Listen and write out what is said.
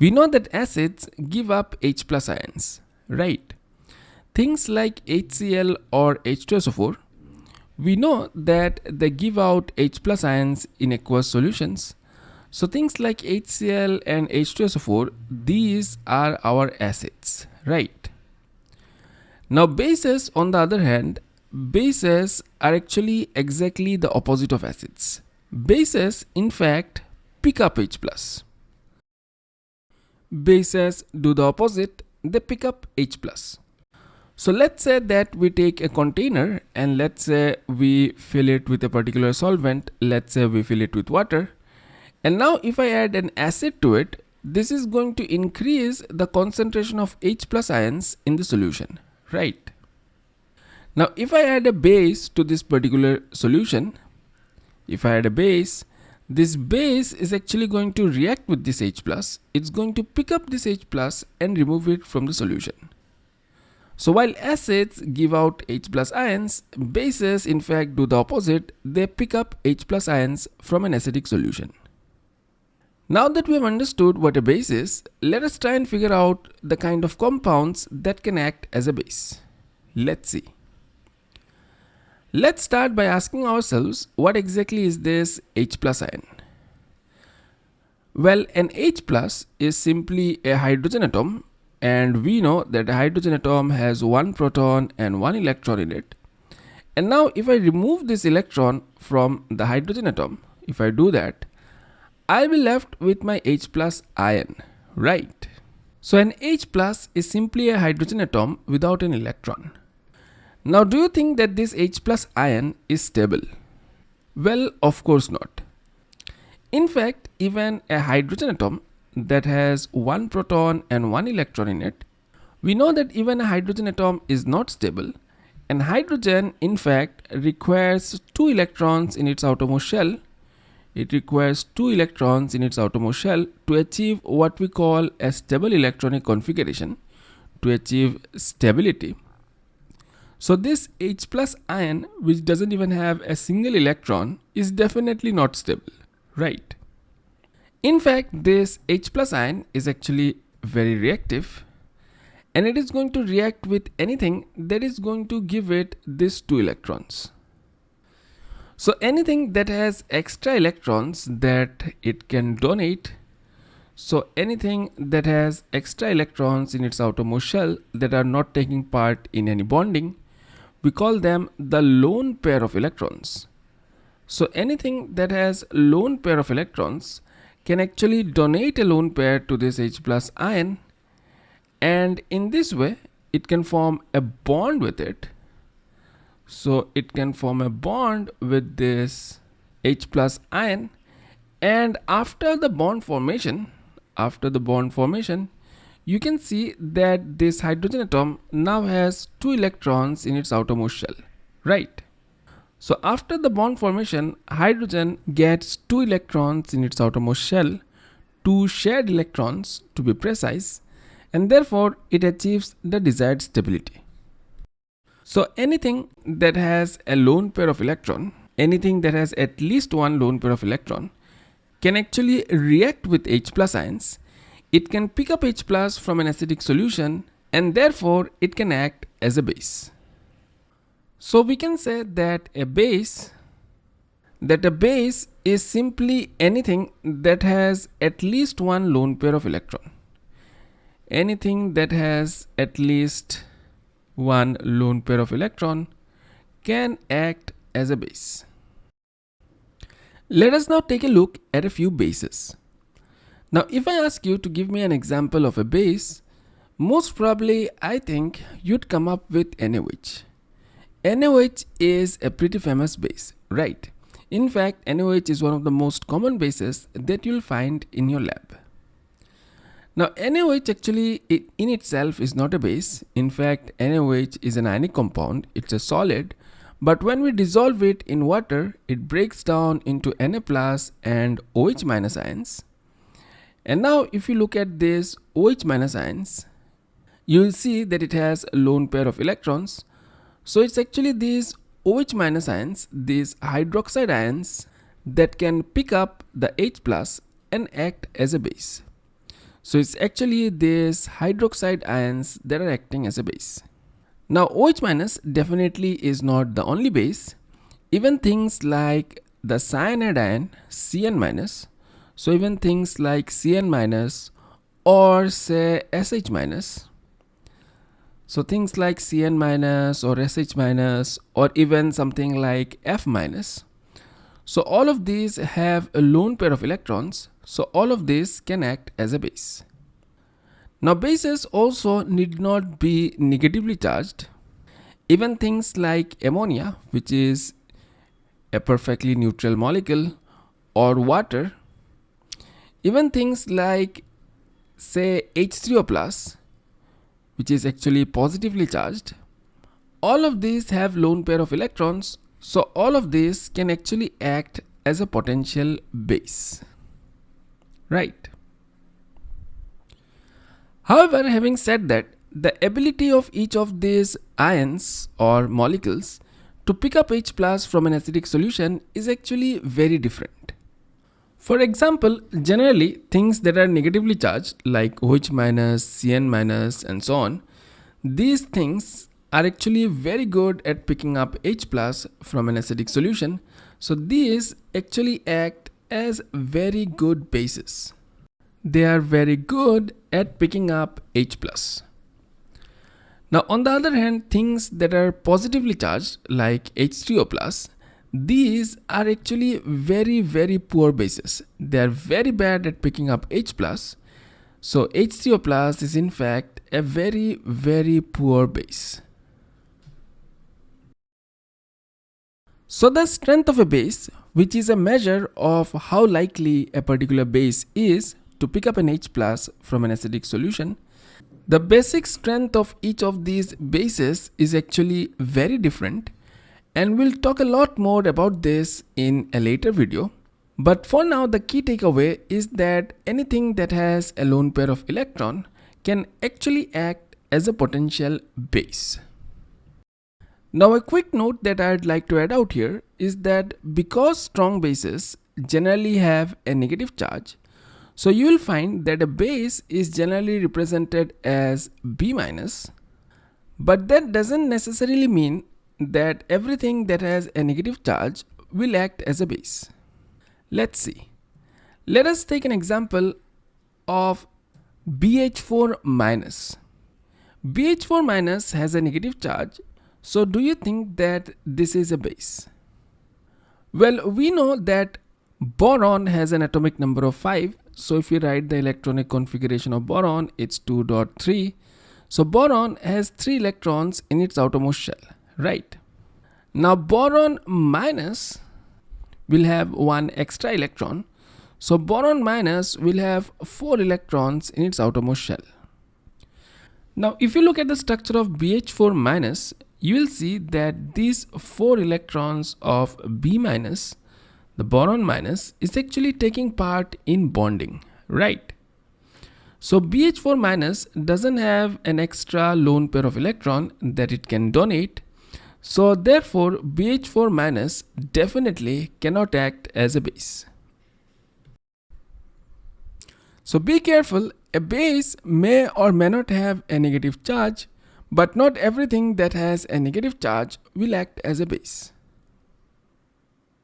We know that acids give up H plus ions, right? Things like HCl or H2SO4, we know that they give out H plus ions in aqueous solutions. So things like HCl and H2SO4, these are our acids, right? Now bases on the other hand, bases are actually exactly the opposite of acids. Bases in fact pick up H plus. Bases do the opposite, they pick up H plus. So let's say that we take a container and let's say we fill it with a particular solvent. Let's say we fill it with water. And now if I add an acid to it, this is going to increase the concentration of H plus ions in the solution, right? Now if I add a base to this particular solution, if I add a base, this base is actually going to react with this H plus. It's going to pick up this H plus and remove it from the solution. So while acids give out H plus ions, bases in fact do the opposite, they pick up H plus ions from an acidic solution. Now that we have understood what a base is, let us try and figure out the kind of compounds that can act as a base. Let's see. Let's start by asking ourselves what exactly is this H plus ion? Well, an H plus is simply a hydrogen atom and we know that a hydrogen atom has one proton and one electron in it. And now if I remove this electron from the hydrogen atom if I do that I'll be left with my H plus ion right? So an H plus is simply a hydrogen atom without an electron now do you think that this H plus ion is stable well of course not in fact even a hydrogen atom that has one proton and one electron in it, we know that even a hydrogen atom is not stable and hydrogen in fact requires two electrons in its outermost shell. It requires two electrons in its outermost shell to achieve what we call a stable electronic configuration to achieve stability. So this H plus ion which doesn't even have a single electron is definitely not stable, right? In fact, this H plus ion is actually very reactive and it is going to react with anything that is going to give it these two electrons. So anything that has extra electrons that it can donate so anything that has extra electrons in its outermost shell that are not taking part in any bonding, we call them the lone pair of electrons. So anything that has lone pair of electrons can actually donate a lone pair to this H plus ion and in this way it can form a bond with it so it can form a bond with this H plus ion and after the bond formation after the bond formation you can see that this hydrogen atom now has two electrons in its outermost shell right so after the bond formation, hydrogen gets two electrons in its outermost shell, two shared electrons to be precise, and therefore it achieves the desired stability. So anything that has a lone pair of electron, anything that has at least one lone pair of electron, can actually react with H plus ions. It can pick up H plus from an acidic solution and therefore it can act as a base. So we can say that a base that a base is simply anything that has at least one lone pair of electron. Anything that has at least one lone pair of electron can act as a base. Let us now take a look at a few bases. Now if I ask you to give me an example of a base, most probably I think you'd come up with NaOH. NaOH is a pretty famous base, right? In fact, NaOH is one of the most common bases that you'll find in your lab. Now, NaOH actually in itself is not a base. In fact, NaOH is an ionic compound. It's a solid. But when we dissolve it in water, it breaks down into Na plus and OH minus ions. And now if you look at this OH minus ions, you will see that it has a lone pair of electrons so it's actually these OH minus ions, these hydroxide ions that can pick up the H plus and act as a base. So it's actually these hydroxide ions that are acting as a base. Now OH minus definitely is not the only base. Even things like the cyanide ion CN minus, so even things like CN minus or say SH minus, so things like CN minus or SH minus or even something like F minus. So all of these have a lone pair of electrons. So all of these can act as a base. Now bases also need not be negatively charged. Even things like ammonia, which is a perfectly neutral molecule, or water, even things like say H3O plus, which is actually positively charged, all of these have lone pair of electrons, so all of these can actually act as a potential base, right? However, having said that, the ability of each of these ions or molecules to pick up H plus from an acidic solution is actually very different. For example, generally things that are negatively charged like OH minus, CN minus and so on, these things are actually very good at picking up H plus from an acidic solution. So these actually act as very good bases they are very good at picking up H+. Now on the other hand, things that are positively charged like H3O+, these are actually very very poor bases. They are very bad at picking up H+. So H3O+, is in fact a very very poor base. So the strength of a base, which is a measure of how likely a particular base is to pick up an H plus from an acidic solution, the basic strength of each of these bases is actually very different and we'll talk a lot more about this in a later video. But for now the key takeaway is that anything that has a lone pair of electron can actually act as a potential base. Now a quick note that I'd like to add out here is that because strong bases generally have a negative charge, so you will find that a base is generally represented as B minus, but that doesn't necessarily mean that everything that has a negative charge will act as a base. Let's see. Let us take an example of BH4 minus. BH4 minus has a negative charge. So do you think that this is a base? Well, we know that boron has an atomic number of 5 so if you write the electronic configuration of boron, it's 2.3. So boron has 3 electrons in its outermost shell, right? Now boron minus will have one extra electron. So boron minus will have 4 electrons in its outermost shell. Now if you look at the structure of BH4 minus, you will see that these 4 electrons of B minus the boron minus is actually taking part in bonding, right? So BH4 minus doesn't have an extra lone pair of electron that it can donate. So therefore BH4 minus definitely cannot act as a base. So be careful, a base may or may not have a negative charge, but not everything that has a negative charge will act as a base.